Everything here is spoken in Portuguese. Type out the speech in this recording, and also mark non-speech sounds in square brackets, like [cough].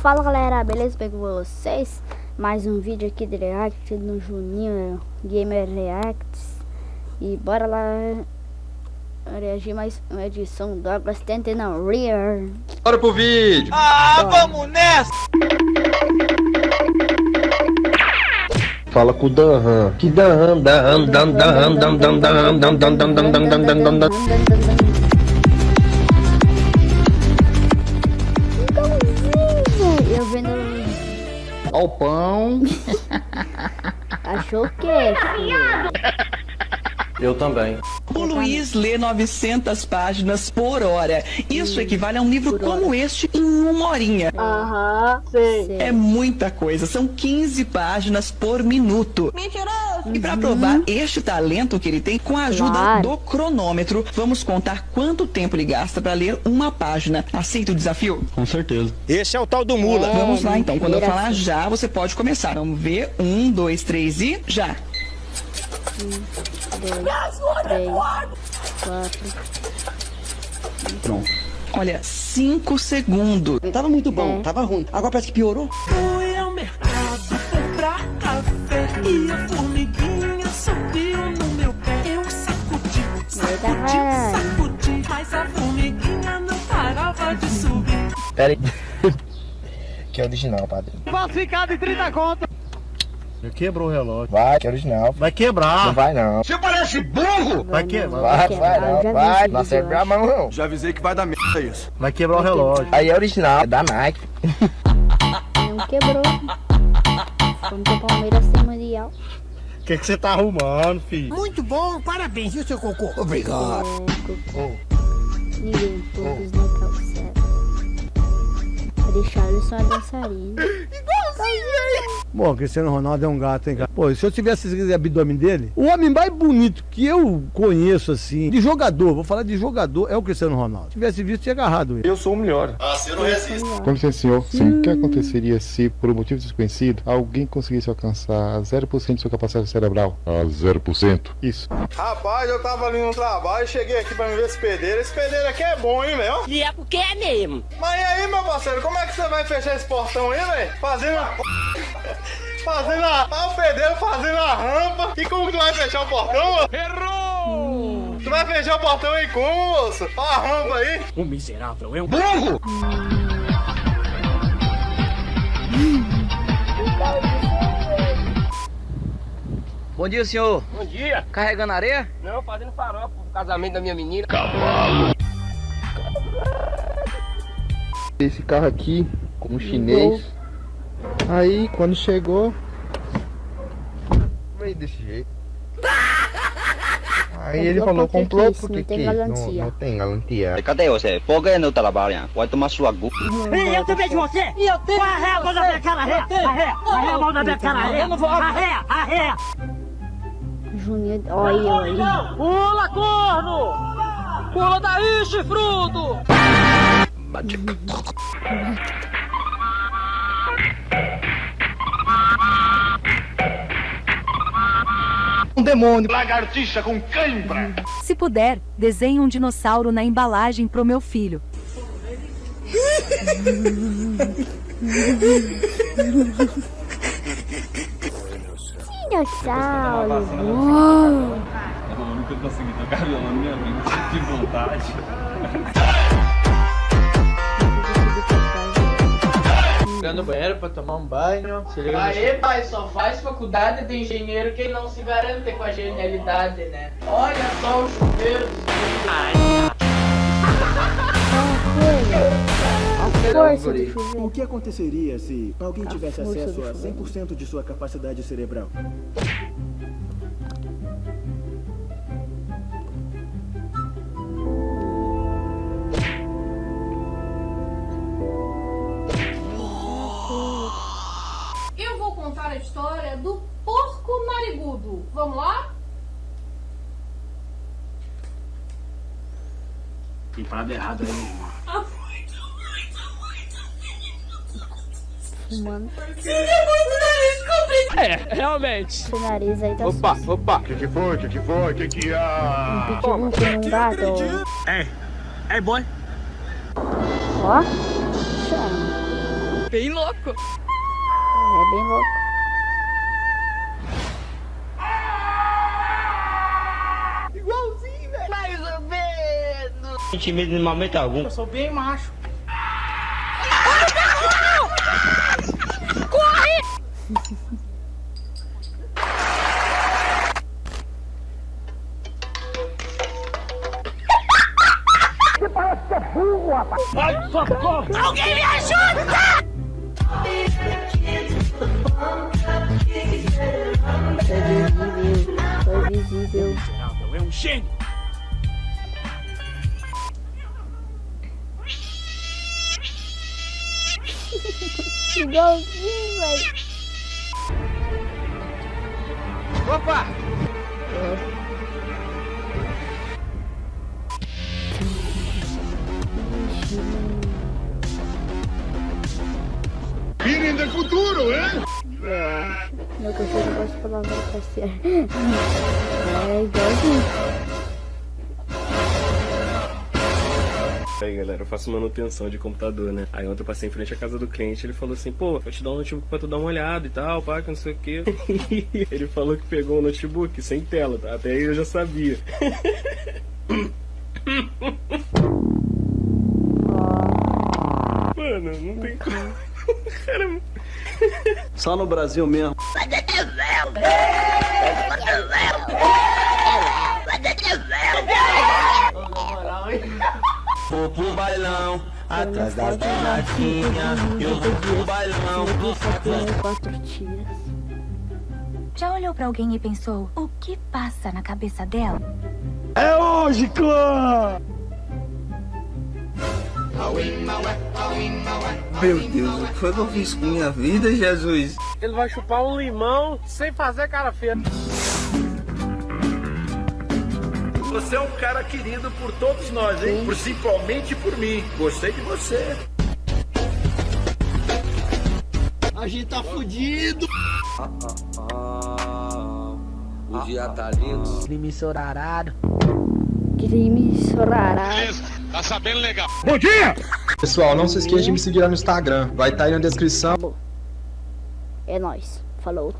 Fala galera, beleza? Bem com vocês? Mais um vídeo aqui de React no Juninho Gamer Reacts E bora lá reagir mais uma edição Douglas Tente na Rear Bora pro vídeo! Ah, vamos nessa! Fala com o Danhan. Que Danhan, Danhan, Danhan, Danhan, Danhan, Danhan, Danhan, Danhan, Danhan, Danhan, Danhan, Danhan. Eu Ó o pão. Achou o quê? Eu também. O Luiz lê 900 páginas por hora. Isso equivale a um livro Por hora. como este em uma horinha. Aham. Sei. É muita coisa, são 15 páginas por minuto. Mentiroso! E para provar este talento que ele tem, com a ajuda Claro. do cronômetro, vamos contar quanto tempo ele gasta para ler uma página. Aceita o desafio? Com certeza. Esse é o tal do mula. É, Vamos lá então, quando eu falar já, você pode começar. Vamos ver, um, dois, três e já. Dois, três, quatro. Pronto. Olha, cinco segundos. Tava muito bom, É. tava ruim. Agora parece que piorou. E a formiguinha subiu no meu pé. Eu sacudi, sacudi, sacudi, mas a formiguinha não parava de subir. Pera aí. [laughs] Que é original, padrinho. Falsificado em 30 conto. Quebrou o relógio. Vai, que é original. Vai Não quebrar. vai não. Vai quebrar. Vai, quebrar, vai eu já não. Vai, não eu a mão não. Já avisei que vai dar merda isso. Vai quebrar o relógio. Aí é original, é da Nike. [laughs] Não quebrou. Vamos o Palmeiras ser mundial. O que, é que você tá arrumando, filho? Muito bom, parabéns, viu, seu cocô? Obrigado. Oh. Ninguém pôs oh. na calçada. Deixaram só a dançarina. [laughs] Bom, Cristiano Ronaldo é um gato, hein, cara? Pô, se eu tivesse esse abdômen dele, o homem mais bonito que eu conheço, assim, de jogador, vou falar de jogador, é o Cristiano Ronaldo. Se tivesse visto, tinha agarrado ele. Eu sou o melhor. Com licença, senhor. Sim, o que aconteceria se, por um motivo desconhecido, alguém conseguisse alcançar 0% de sua capacidade cerebral? A 0%? Isso. Rapaz, eu tava ali no trabalho, cheguei aqui pra me ver esse pedreiro. Esse pedreiro aqui é bom, hein, velho? E é porque é mesmo. Mas e aí, meu parceiro, como é que você vai fechar esse portão aí, velho? Fazendo a... Fazendo a... Ah, o pedreiro fazendo a rampa. E como que tu vai fechar o portão? Errou! Tu vai fechar o portão aí como, moço? Ó a rampa aí. O miserável é um Burro! Bom dia, senhor. Bom dia. Carregando areia? Não, fazendo farofa pro casamento da minha menina. Esse carro aqui, com um chinês. Aí, quando chegou. Veio desse jeito. [laughs] Aí ele falou, Comprou porque porque quis, não. Não, tem garantia. Cadê você? Por que não trabalha? Vai tomar sua gu. Ei, eu também de você! E eu tenho! Arreia a mão da minha cara, arreia! Arreia! Arreia a mão da minha cara! Arreia! Arreia! Juninho, olha, olha. Pula, corno! Pula daí, chifrudo! Um demônio. Lagartixa com cãibra. Se puder, desenhe um dinossauro na embalagem pro meu filho. Dinossauro. Uou. Eu nunca consegui tocar violão na minha vida. Que vontade. Ficar no banheiro pra tomar um banho. Se liga no Aê, pai, só faz faculdade de engenheiro quem não se garante com a genialidade, né? Olha só o chuveiro A força do chuveiro. O que aconteceria se alguém tivesse acesso a chuveiro. 100% de sua capacidade cerebral? Narigudo. Vamos lá? Tem parada errada aí. Fumando. É, realmente. Seu nariz aí tá Opa, sujo. opa. O que, que foi? O que, que foi? O que, que Um há? pitbull com um gato. É, é boy. Ó. Chama. Bem louco. É bem louco. Menos. Senti medo em momento algum. Eu sou bem macho. Corre! Você parece que é burro, rapaz. Ai, socorro. Alguém me ajuda! Foi visível. Geraldo é um gênio. Igualzinho, velho. Opa! Virem do futuro, hein? Acho. Meu cachorro gosta de palavra passear. [laughs] É igualzinho. Aí galera, eu faço manutenção de computador, né? Aí ontem eu passei em frente à casa do cliente, ele falou assim, pô, vou te dar um notebook pra tu dar uma olhada e tal, pá, que não sei o que. [laughs] ele falou que pegou um notebook sem tela, tá? Até aí eu já sabia. [laughs] Mano, não tem como. Cara, Só no Brasil mesmo. Pro bailão, atrás das garrafinhas. Eu vou pro bailão, Quatro tias. Já olhou pra alguém e pensou, o que passa na cabeça dela? É hoje, clã! Meu Deus, o que foi que eu fiz com minha vida, Jesus? Ele vai chupar um limão sem fazer cara feia. Você é um cara querido por todos nós, hein? Principalmente por mim. Gostei de você. A gente tá fudido! O dia tá lindo. Crime sorarado. Crime sorarado. Tá sabendo legal. Bom dia! Pessoal, não se esqueça de me seguir lá no Instagram. Vai estar aí na descrição. É nóis. Falou.